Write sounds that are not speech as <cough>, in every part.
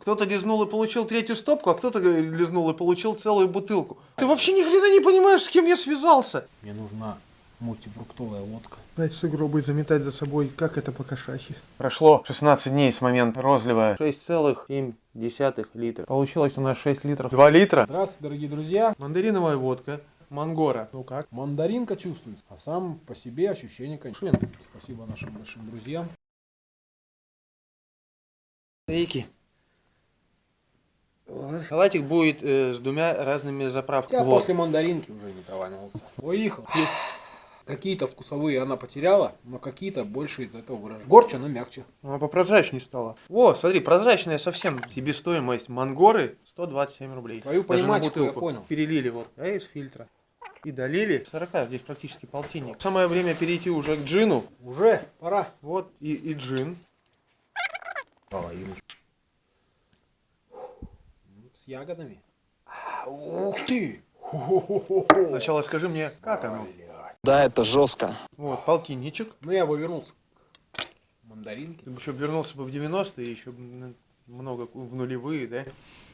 Кто-то лизнул и получил третью стопку, а кто-то лизнул и получил целую бутылку. Ты вообще ни хрена не понимаешь, с кем я связался. Мне нужна мультифруктовая водка. Дать сугробы заметать за собой, как это по-кошачьи. Прошло 16 дней с момента розлива. 6,7 литра. Получилось у нас 6 литров. 2 литра. Здравствуйте, дорогие друзья. Мандариновая водка. Мангора. Ну как? Мандаринка чувствуется, а сам по себе ощущение, конечно. Спасибо нашим большим друзьям. Рейки. Салатик будет э, с двумя разными заправками. Я Вот. после мандаринки уже не товарился. Выехал. Какие-то вкусовые она потеряла, но какие-то больше из этого выражения. Горче, но мягче. Она попрозрачнее стала. О, смотри, прозрачная совсем себестоимость мангоры 127 рублей. Твою пониматику я понял. Перелили вот, а из фильтра. И долили. 40, здесь практически полтинник. Самое время перейти уже к джину. Уже пора. Вот и, и джин. Ягодами. Ух ты! Сначала скажи мне, как оно? Да, это жестко. Вот, полтинничек. Ну я бы вернулся к мандаринке. Ты бы еще вернулся бы в 90-е, еще много в нулевые, да?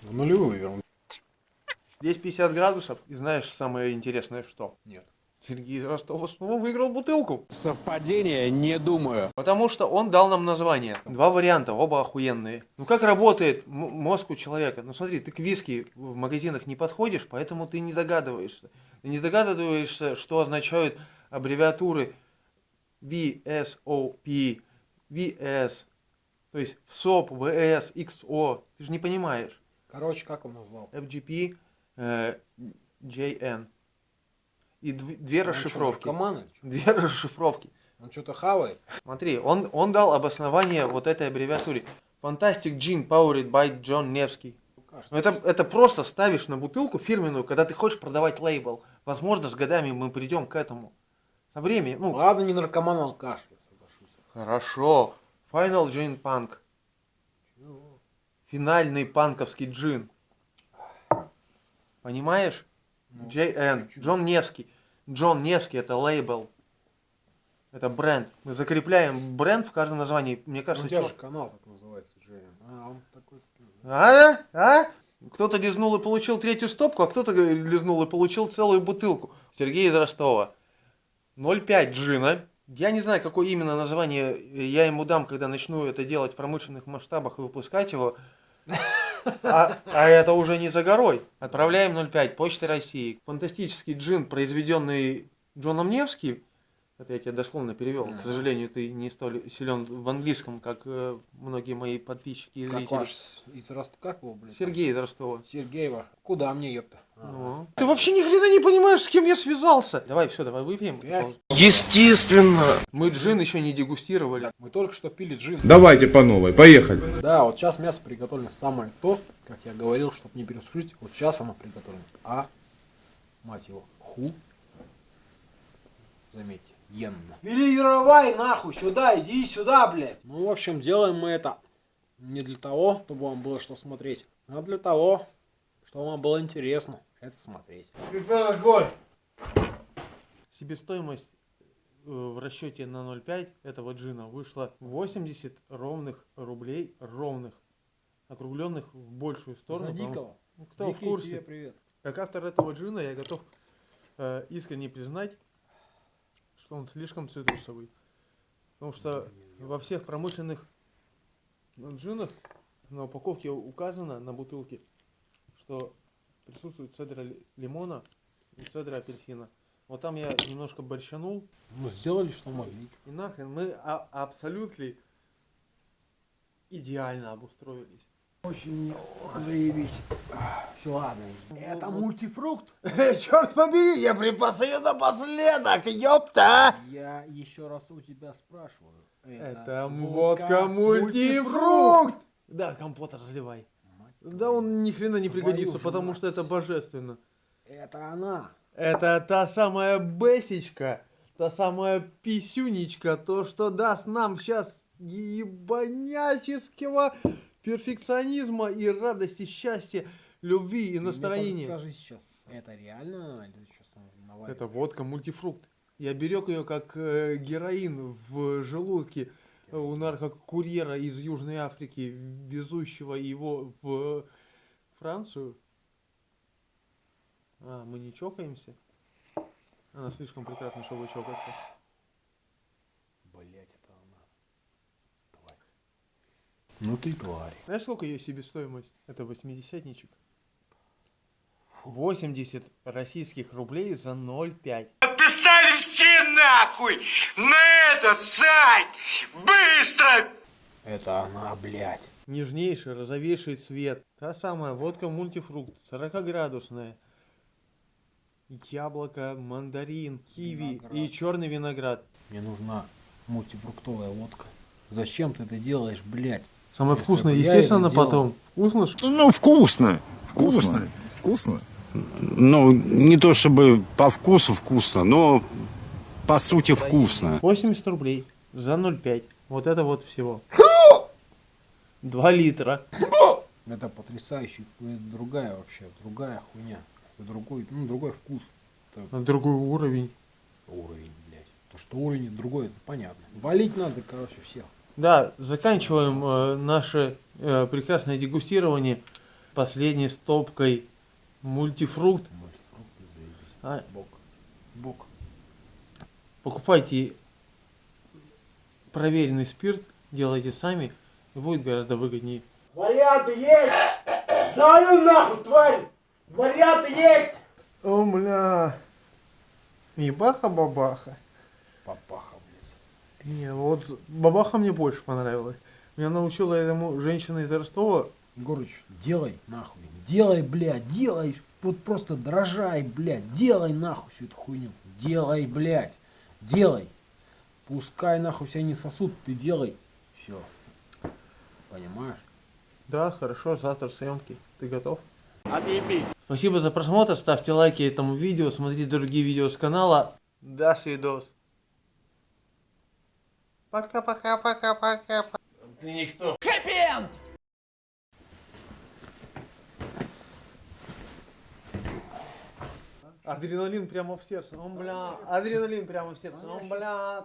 В нулевую вернулся. Здесь 50 градусов. И знаешь самое интересное что? Нет. Сергей из Ростова снова выиграл бутылку. Совпадение, не думаю. Потому что он дал нам название. Два варианта, оба охуенные. Ну как работает мозг у человека? Ну смотри, ты к виски в магазинах не подходишь, поэтому ты не догадываешься. Ты не догадываешься, что означают аббревиатуры VSOP, VS, то есть ВСОП, VS, XO. Ты же не понимаешь. Короче, как он назвал? FGP, э, JN. И дв- две расшифровки. Команда? Две расшифровки. Он что-то <laughs> хавает. Смотри, он, он дал обоснование вот этой аббревиатуре. Fantastic Gin Powered by John Невский. Ну, это, это просто ставишь на бутылку фирменную, когда ты хочешь продавать лейбл. Возможно, с годами мы придем к этому. Со временем. Ну, Ладно, не наркоман, а алкаш, я соглашусь. хорошо. Final Gin Punk. Финальный панковский джин. Понимаешь? Ну, JN. Джон Невский. Джон Невский это лейбл. Это бренд. Мы закрепляем бренд в каждом названии. Мне Ну, кажется, у тебя чё- же канал так называется, Джейн. А, он такой... А? А? Кто-то лизнул и получил третью стопку, а кто-то лизнул и получил целую бутылку. Сергей из Ростова. 0,5 джина. Я не знаю, какое именно название я ему дам, когда начну это делать в промышленных масштабах и выпускать его. А, а это уже не за горой. Отправляем 0,5 Почты России. Фантастический джин, произведенный Джоном Невским. Это я тебе дословно перевел. К сожалению, ты не столь силен в английском, как э, многие мои подписчики и Как зрители. ваш с- из Рост... Как его, блядь? Сергей из Ростова. Сергеева. Куда мне, ёпта? Ну. Ты вообще ни хрена не понимаешь, с кем я связался. Давай, все, давай выпьем. Пять. Естественно. Мы джин еще не дегустировали. Так, мы только что пили джин. Давайте по новой, поехали. Да, вот сейчас мясо приготовлено самое то, как я говорил, чтобы не пересушить. Вот сейчас оно приготовлено. А, мать его, ху. Заметьте, енно. Переировай нахуй сюда, иди сюда, блядь. Ну, в общем, делаем мы это не для того, чтобы вам было что смотреть, а для того, чтобы вам было интересно это смотреть. Себестоимость э, в расчете на 0,5 этого джина вышла 80 ровных рублей, ровных, округленных в большую сторону. За потому- дикого. Ну, кто в Дикий курсе? тебе привет. Как автор этого джина я готов э, искренне признать, он слишком цитрусовый. Потому что во всех промышленных джинах на упаковке указано на бутылке, что присутствует цедра ли- лимона и цедра апельсина. Вот там я немножко борщанул, Ну, сделали, что могли. и нахрен мы а- абсолютно идеально обустроились. Очень заебись. Все, ладно. Это мультифрукт? <laughs> Черт побери, я припас ее напоследок, ёпта! Я еще раз у тебя спрашиваю. Это водка мультифрукт! Да, компот разливай. Да он ни хрена не пригодится, потому что это божественно. Это она. Это та самая бесечка, та самая писюнечка, то, что даст нам сейчас ебаняческого перфекционизма и радости, счастья, любви и настроения. Скажи сейчас, это реально или что наваливаешь? Это водка мультифрукт. Я берег ее как э, героин в желудке у наркокурьера из Южной Африки, везущего его в Францию. А, мы не чокаемся? Она слишком прекрасна, чтобы чокаться. Блять, это она. Тварь. Ну ты тварь. Знаешь, сколько ее себестоимость? Это восьмидесятничек. 80 российских рублей за 0,5. Подписали все нахуй на этот сайт! Быстро! Это она, блядь. Нежнейший, розовейший цвет. Та самая водка мультифрукт, 40-градусная. Яблоко, мандарин, киви Виноград. и черный виноград. Мне нужна мультифруктовая водка. Зачем ты это делаешь, блядь? Самое Если вкусное, естественно, потом. Вкусно? Ну, вкусно. Вкусно. Вкусно. Ну, не то чтобы по вкусу вкусно, но по сути вкусно. 80 рублей за 0,5. Вот это вот всего. 2 литра. Это потрясающе. Это другая вообще, другая хуйня. Другой, ну, другой вкус. Это На другой уровень. уровень, блядь. То, что уровень другой, это понятно. Валить надо, короче, всех. Да, заканчиваем э, наше э, прекрасное дегустирование последней стопкой мультифрукт. Мультифрукты, заебись. А, Бок. Бок. покупайте проверенный спирт, делайте сами, и будет гораздо выгоднее. Варианты есть! Завалю нахуй, тварь! Варианты есть! О, бля. Ебаха-бабаха. Папаха. Не, вот бабаха мне больше понравилась. Меня научила этому женщина из Ростова. Егорыч, делай нахуй. Делай, блядь, делай. Вот просто дрожай, блядь. Делай нахуй всю эту хуйню. Делай, блядь. Делай. Пускай нахуй себя не сосут, ты делай. Все. Понимаешь? Да, хорошо, завтра съемки. Ты готов? Отъебись. Спасибо за просмотр, ставьте лайки этому видео, смотрите другие видео с канала. До свидос. Пока-пока-пока-пока. Ты никто. Адреналин прямо в сердце. Он, бля, адреналин прямо в сердце. Он, бля.